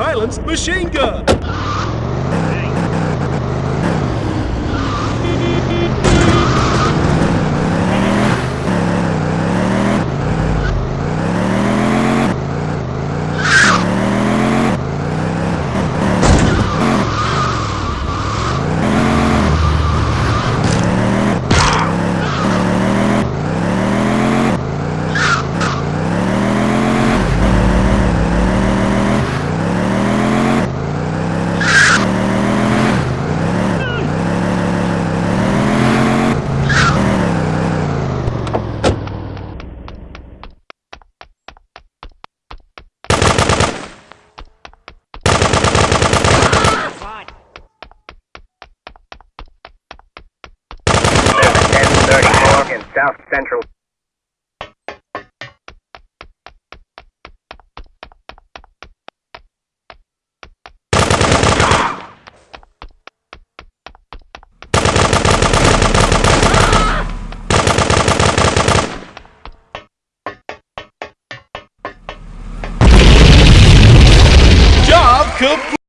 silenced machine gun. In South Central. Job complete.